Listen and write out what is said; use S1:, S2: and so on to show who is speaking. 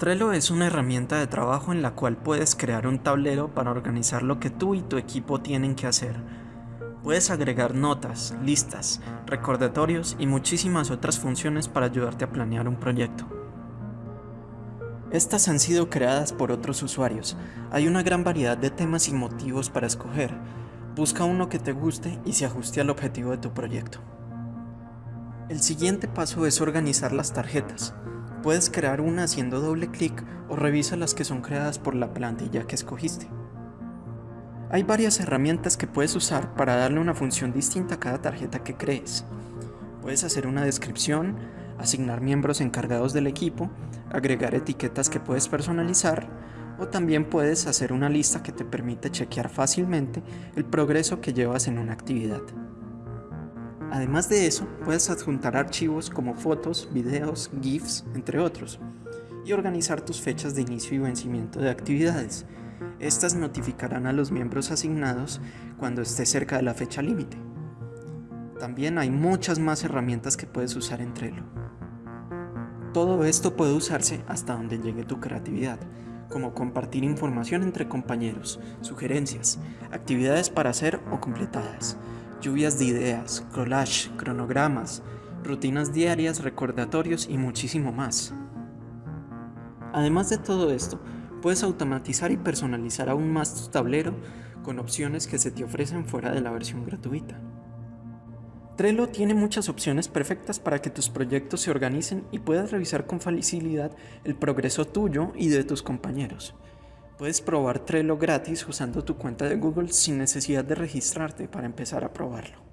S1: Trello es una herramienta de trabajo en la cual puedes crear un tablero para organizar lo que tú y tu equipo tienen que hacer. Puedes agregar notas, listas, recordatorios y muchísimas otras funciones para ayudarte a planear un proyecto. Estas han sido creadas por otros usuarios. Hay una gran variedad de temas y motivos para escoger. Busca uno que te guste y se ajuste al objetivo de tu proyecto. El siguiente paso es organizar las tarjetas. Puedes crear una haciendo doble clic o revisa las que son creadas por la plantilla que escogiste. Hay varias herramientas que puedes usar para darle una función distinta a cada tarjeta que crees. Puedes hacer una descripción, asignar miembros encargados del equipo, agregar etiquetas que puedes personalizar o también puedes hacer una lista que te permite chequear fácilmente el progreso que llevas en una actividad. Además de eso, puedes adjuntar archivos como fotos, videos, GIFs, entre otros, y organizar tus fechas de inicio y vencimiento de actividades. Estas notificarán a los miembros asignados cuando esté cerca de la fecha límite. También hay muchas más herramientas que puedes usar en Trello. Todo esto puede usarse hasta donde llegue tu creatividad, como compartir información entre compañeros, sugerencias, actividades para hacer o completadas, lluvias de ideas, collage, cronogramas, rutinas diarias, recordatorios y muchísimo más. Además de todo esto, puedes automatizar y personalizar aún más tu tablero con opciones que se te ofrecen fuera de la versión gratuita. Trello tiene muchas opciones perfectas para que tus proyectos se organicen y puedas revisar con facilidad el progreso tuyo y de tus compañeros. Puedes probar Trello gratis usando tu cuenta de Google sin necesidad de registrarte para empezar a probarlo.